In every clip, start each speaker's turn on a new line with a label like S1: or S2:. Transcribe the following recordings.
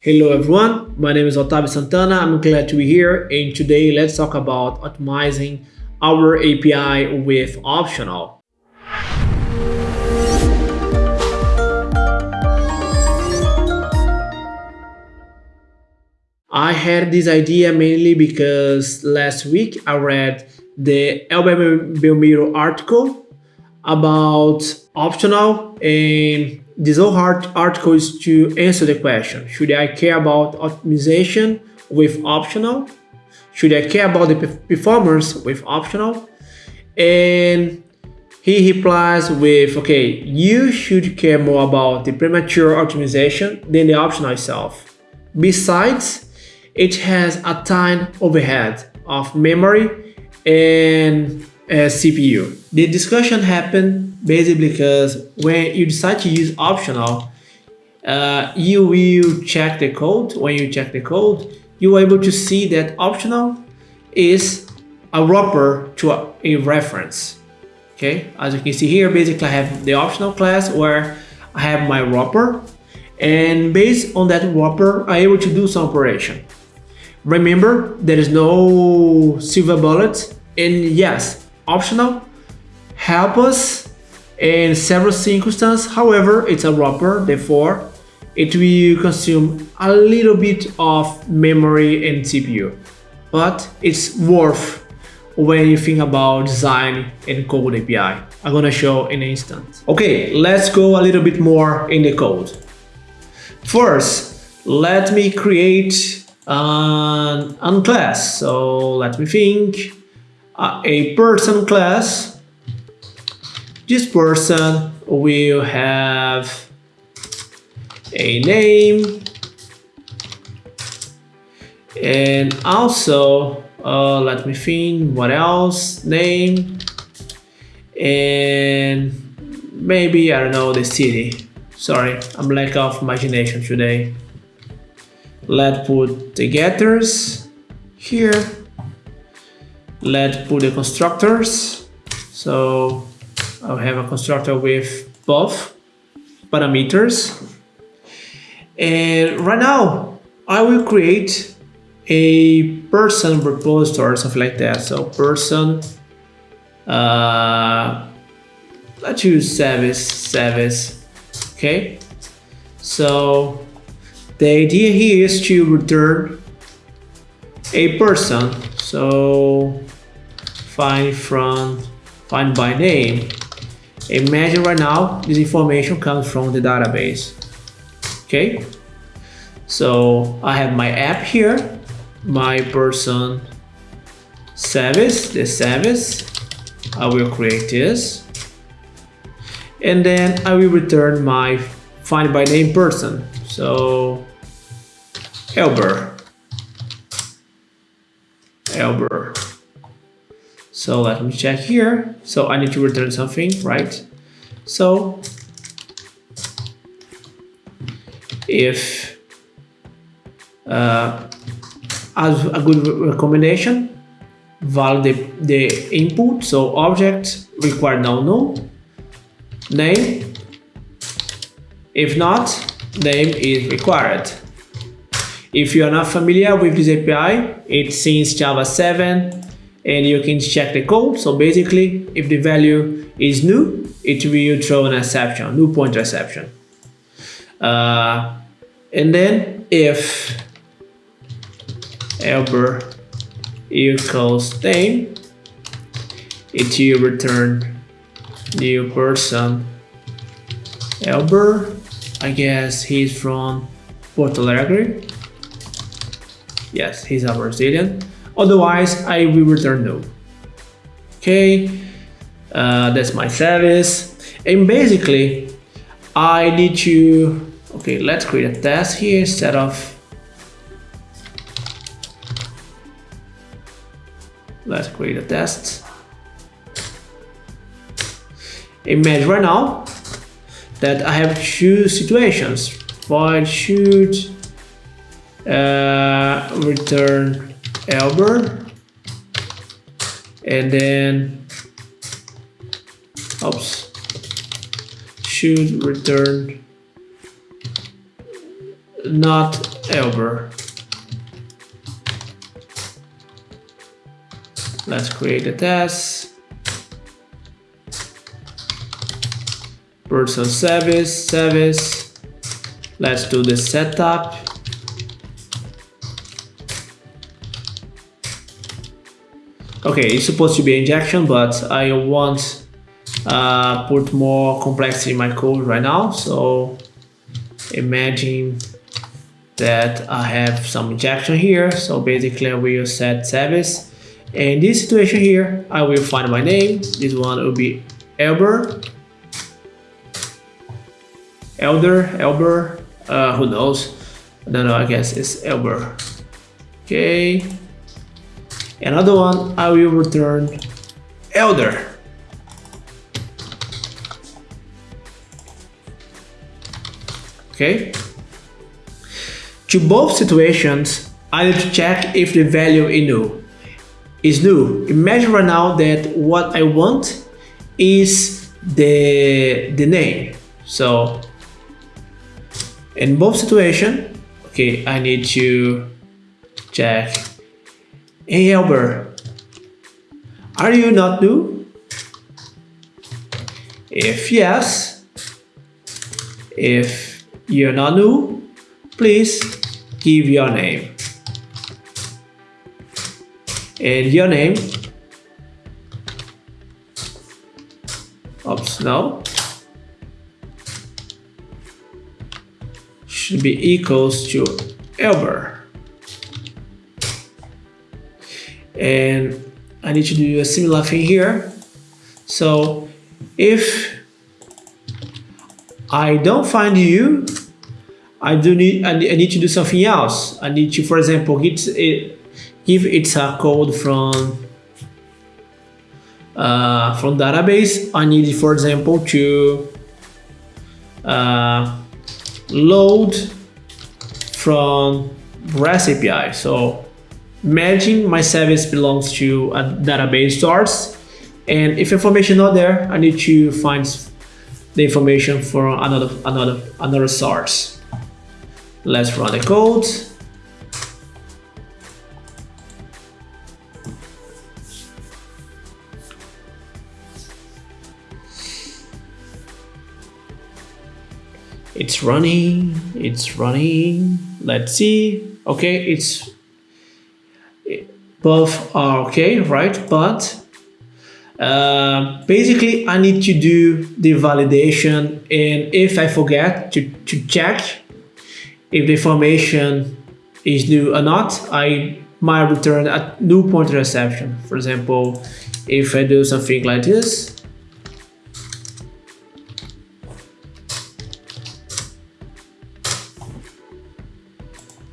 S1: Hello everyone, my name is Otavio Santana. I'm glad to be here and today let's talk about optimizing our API with optional. I had this idea mainly because last week I read the Elber Belmiro article about optional and this whole article is to answer the question, should I care about optimization with optional? Should I care about the performance with optional? And he replies with, okay, you should care more about the premature optimization than the optional itself. Besides, it has a time overhead of memory and uh, CPU. The discussion happened basically because when you decide to use optional, uh, you will check the code. When you check the code, you are able to see that optional is a wrapper to a, a reference. Okay, as you can see here, basically I have the optional class where I have my wrapper and based on that wrapper, I'm able to do some operation. Remember, there is no silver bullet and yes, optional help us in several circumstances. However, it's a wrapper, therefore it will consume a little bit of memory and CPU. But it's worth when you think about design and code API. I'm gonna show in an instant. Okay, let's go a little bit more in the code. First, let me create an, an class. So let me think uh, a person class. This person will have a name and also uh, let me think what else? Name and maybe I don't know the city. Sorry I'm lack of imagination today. Let's put the getters here. Let's put the constructors. So I'll have a constructor with both parameters. And right now I will create a person repository or something like that. So person uh, let's use service service okay? So the idea here is to return a person. So find from find by name imagine right now this information comes from the database. Okay? So I have my app here my person service the service. I will create this. And then I will return my find by name person. So Elber. Elber so let me check here. So I need to return something, right? So if uh, as a good recommendation, validate the, input. So object require no null name. If not, name is required. If you are not familiar with this API, it's since Java 7 and you can check the code. So basically, if the value is new, it will throw an exception, new pointer exception. Uh, and then if Elber equals name, it will return new person Elber. I guess he's from Porto Alegre. Yes, he's a Brazilian. Otherwise, I will return no. Okay, uh, that's my service. And basically, I need to, okay, let's create a test here instead of, let's create a test. Imagine right now that I have two situations. Void should uh, return Elber and then oops should return not Elber. Let's create a test. Person service, service. Let's do the setup. Okay, it's supposed to be injection, but I want uh, put more complexity in my code right now. So imagine that I have some injection here. So basically I will set service. In this situation here, I will find my name. This one will be Elber. Elder, Elber, uh, who knows? Don't know, I guess it's Elber. Okay. Another one, I will return Elder. okay? To both situations, I need to check if the value is new. Is new. Imagine right now that what I want is the, the name. So in both situations, okay, I need to check. Hey Albert, are you not new? If yes, if you're not new, please give your name. And your name, oops, no, should be equals to Elber. And I need to do a similar thing here. So if I don't find you, I do need I need to do something else. I need to, for example, get it, give it a code from uh, from database. I need, for example, to uh, load from REST API. So imagine my service belongs to a database source, and if information not there, I need to find the information from another another another source. Let's run the code. It's running, it's running. Let's see. Okay, it's both are okay, right? But uh, basically, I need to do the validation and if I forget to, to check if the information is new or not, I might return a new pointer exception. For example, if I do something like this,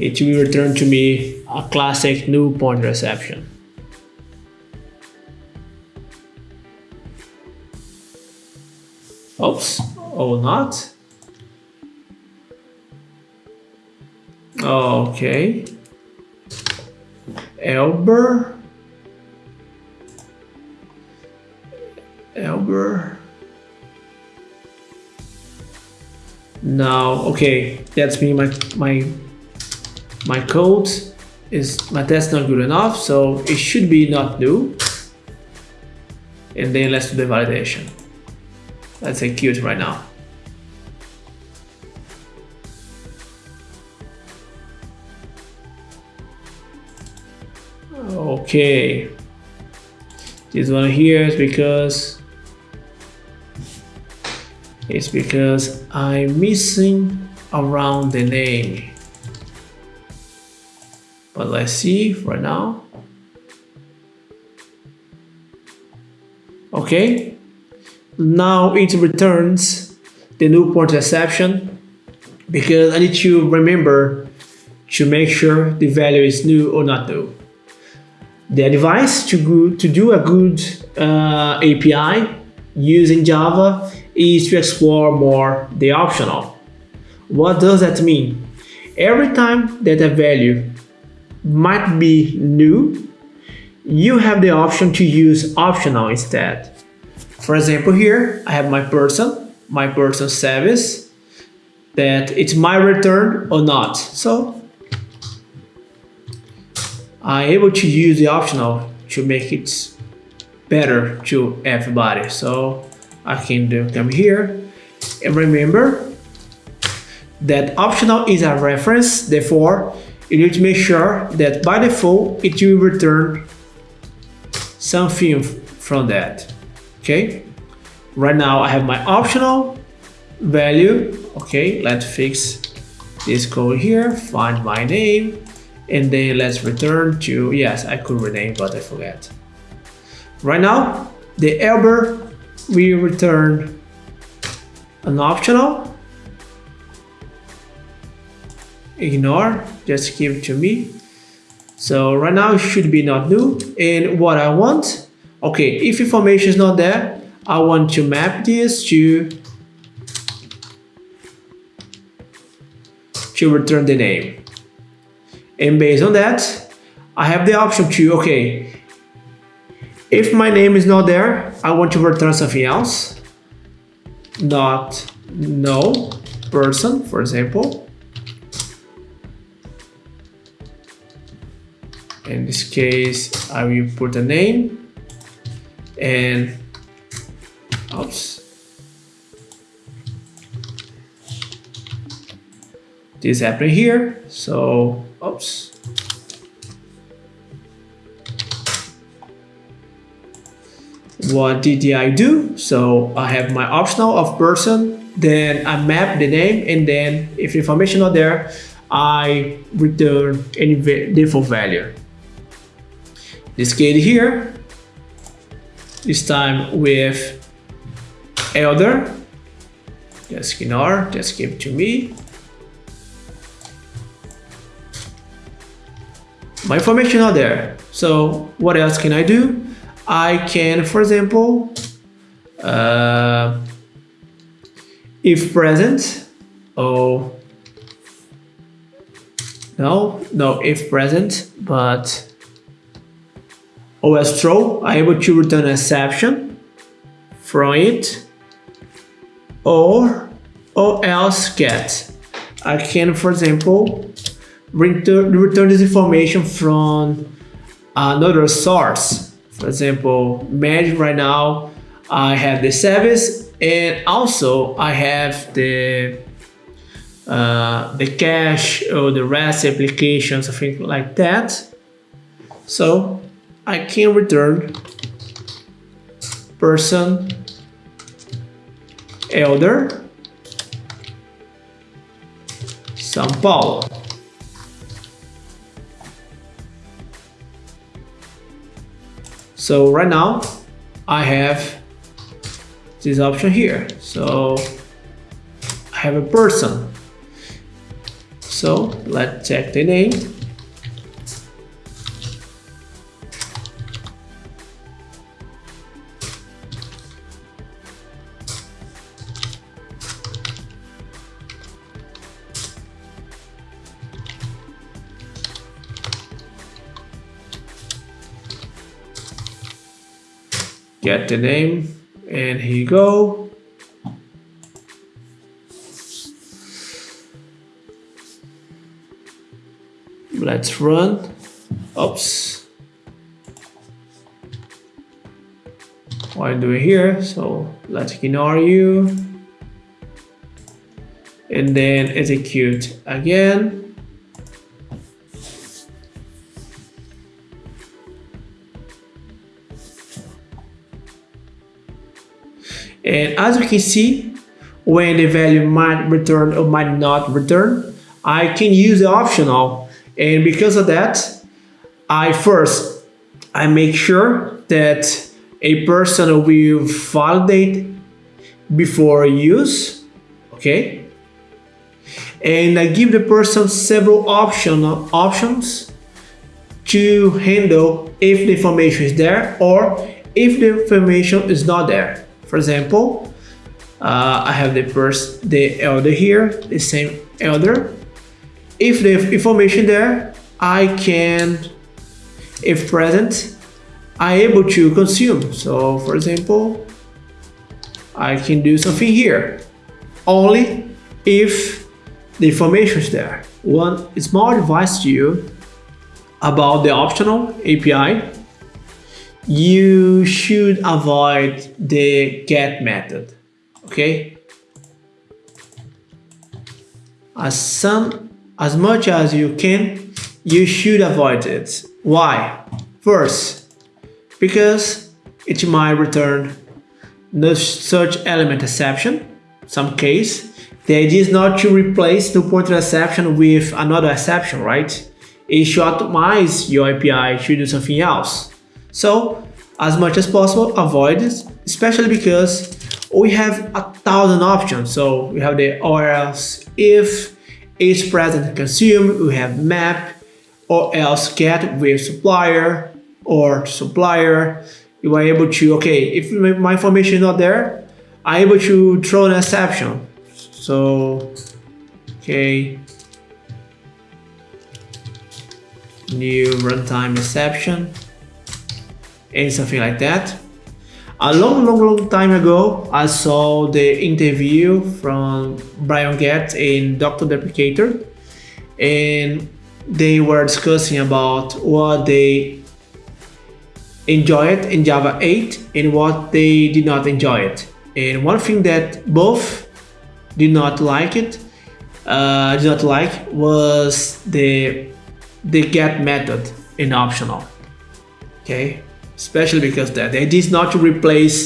S1: it will return to me a classic new pointer exception. Oops, or not. Okay. Elber. Elber. Now, okay, that's me. My my my code is my test not good enough, so it should be not new. And then let's do the validation. Let's execute right now. Okay. This one here is because it's because I'm missing around the name. But let's see right now. Okay, now it returns the new pointer exception because I need to remember to make sure the value is new or not new. The advice to, go, to do a good uh, API using Java is to explore more the optional. What does that mean? Every time that a value might be new, you have the option to use optional instead. For example, here I have my person, my person service. that it's my return or not. So I'm able to use the optional to make it better to everybody. So I can do come here and remember that optional is a reference. Therefore, you need to make sure that by default it will return something from that. Okay. Right now I have my optional value. Okay, let's fix this code here, find my name, and then let's return to, yes, I could rename, but I forget. Right now, the Elber will return an optional. Ignore, just give it to me. So right now it should be not new. And what I want, okay, if information is not there, I want to map this to to return the name. And based on that, I have the option to, okay, if my name is not there, I want to return something else. Not no person, for example. In this case, I will put a name and oops. This happened here, so oops. What did I do? So I have my optional of person, then I map the name, and then if information not there, I return any default value. This case here, this time with elder, just ignore, just give to me. My information are there. So what else can I do? I can, for example, uh, if present, oh, no, no, if present, but OS throw, I'm able to return an exception from it, or, or else get. I can, for example, return, return this information from another source for example, imagine right now, I have the service and also I have the uh, the cache or the REST application, something like that. So I can return person elder São Paulo. So right now I have this option here. So I have a person. So let's check the name. Get the name and here you go. Let's run. Oops. What I'm doing here? So let's ignore you. And then execute again And as you can see, when the value might return or might not return, I can use the optional. And because of that, I first, I make sure that a person will validate before use, okay? And I give the person several option, options to handle if the information is there or if the information is not there. For example, uh, I have the first, the elder here, the same elder. If the information there, I can, if present, I able to consume. So for example, I can do something here. Only if the information is there. One small advice to you about the optional API, you should avoid the get method, okay? As some, as much as you can, you should avoid it. Why? First, because it might return the search element exception, some case. The idea is not to replace the pointer exception with another exception, right? It should optimize your API to do something else. So, as much as possible, avoid it, especially because we have a thousand options. So we have the or else if is present consume, we have map, or else get with supplier or supplier. You are able to, okay, if my information is not there, I'm able to throw an exception. So, okay, new runtime exception and something like that. A long, long, long time ago, I saw the interview from Brian Goetz and Dr. Deprecator, and they were discussing about what they enjoyed in Java 8 and what they did not enjoy it. And one thing that both did not like it, uh, did not like was the the get method in optional. Okay, especially because that the idea is not to replace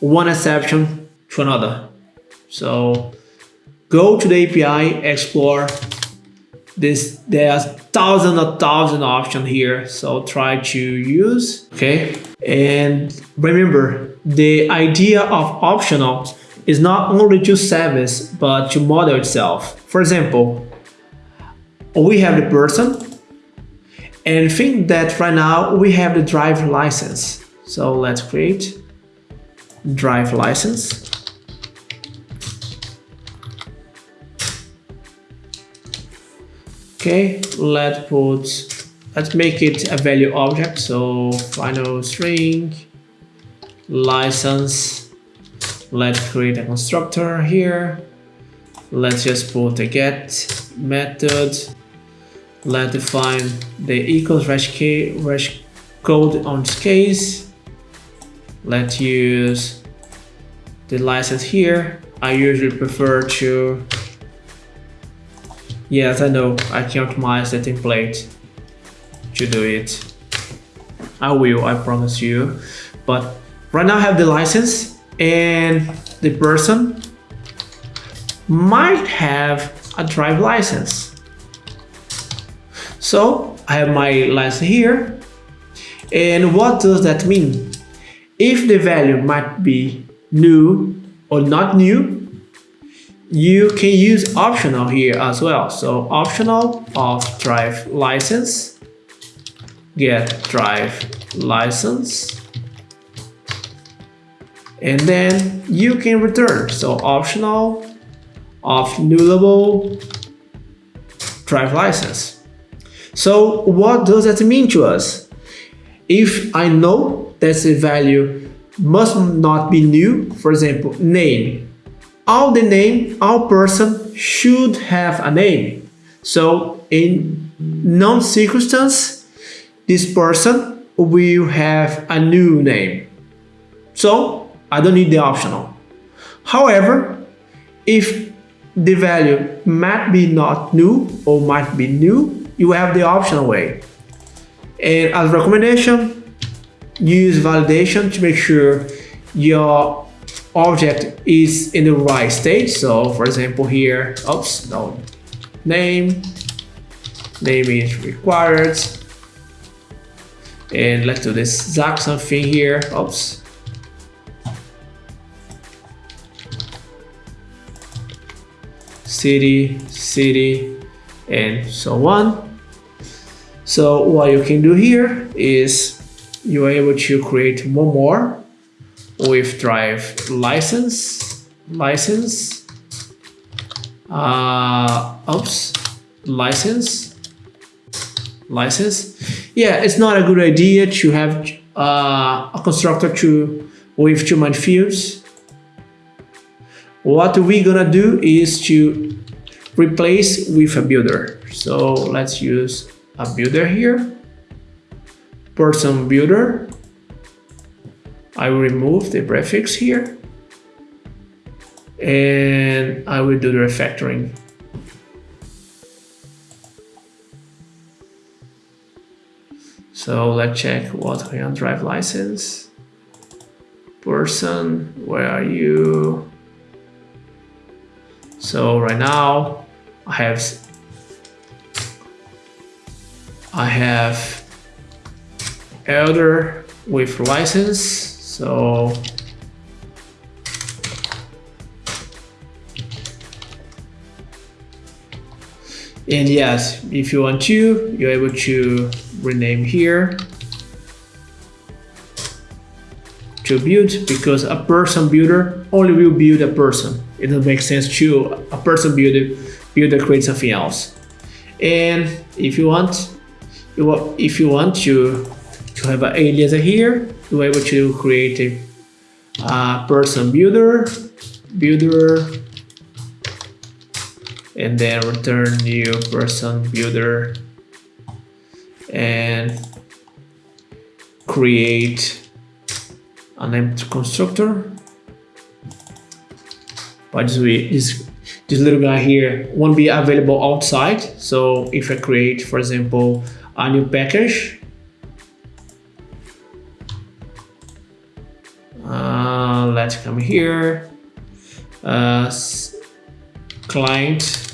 S1: one exception to another. So go to the API, explore this. There's thousand or thousand options here, so try to use. Okay, and remember the idea of optional is not only to service but to model itself. For example, we have the person and think that right now we have the drive license. So let's create drive license. Okay, let's put, let's make it a value object. So final string license. Let's create a constructor here. Let's just put a get method let's define the equals hash, hash code on this case. Let's use the license here. I usually prefer to yes I know I can optimize the template to do it. I will I promise you. But right now I have the license and the person might have a drive license so I have my license here. And what does that mean? If the value might be new or not new, you can use optional here as well. So optional of drive license, get drive license, and then you can return. So optional of nullable drive license. So what does that mean to us? If I know that the value must not be new, for example, name. All the name, all person should have a name. So in non-circumstance, this person will have a new name. So I don't need the optional. However, if the value might be not new or might be new, you have the optional way. And as recommendation, use validation to make sure your object is in the right state. So for example here, oops, no, name, name is required. And let's do this exact something here, oops. City, city, and so on. So what you can do here is you are able to create one more with drive license, license, uh, oops, license, license. Yeah, it's not a good idea to have uh, a constructor to with too many fields. what we're gonna do is to replace with a builder. So let's use a builder here, person builder. I will remove the prefix here and I will do the refactoring. So let's check what can drive license. Person, where are you? So right now I have I have elder with license. So And yes, if you want to, you're able to rename here to build because a person builder only will build a person. It doesn't make sense to a person builder builder create something else. And if you want, if you want to to have an alias here, you're able to create a uh, person builder, builder and then return new person builder and create an empty constructor. By this way this this little guy here won't be available outside. So if I create for example a new package uh, let's come here. Uh, client.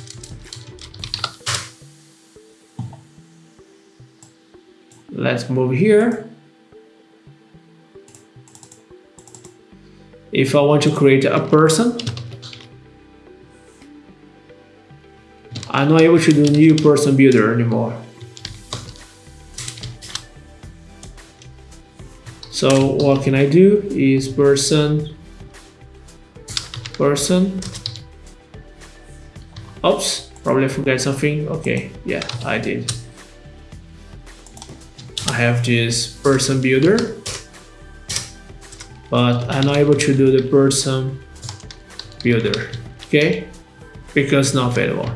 S1: Let's move here. If I want to create a person I'm not able to do new person builder anymore so what can I do is person person oops probably forget something okay yeah I did I have this person builder, but I'm not able to do the person builder, okay? Because not available.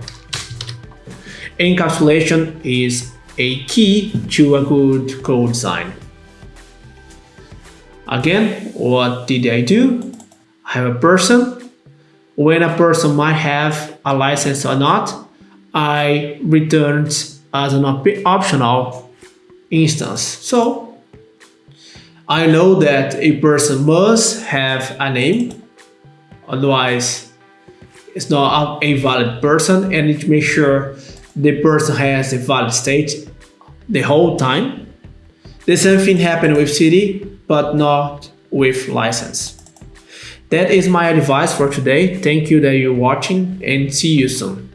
S1: Encapsulation is a key to a good code design. Again, what did I do? I have a person. When a person might have a license or not, I returned as an op optional instance. So I know that a person must have a name, otherwise it's not a valid person and it makes sure the person has a valid state the whole time. The same thing happened with city, but not with license. That is my advice for today. Thank you that you're watching and see you soon.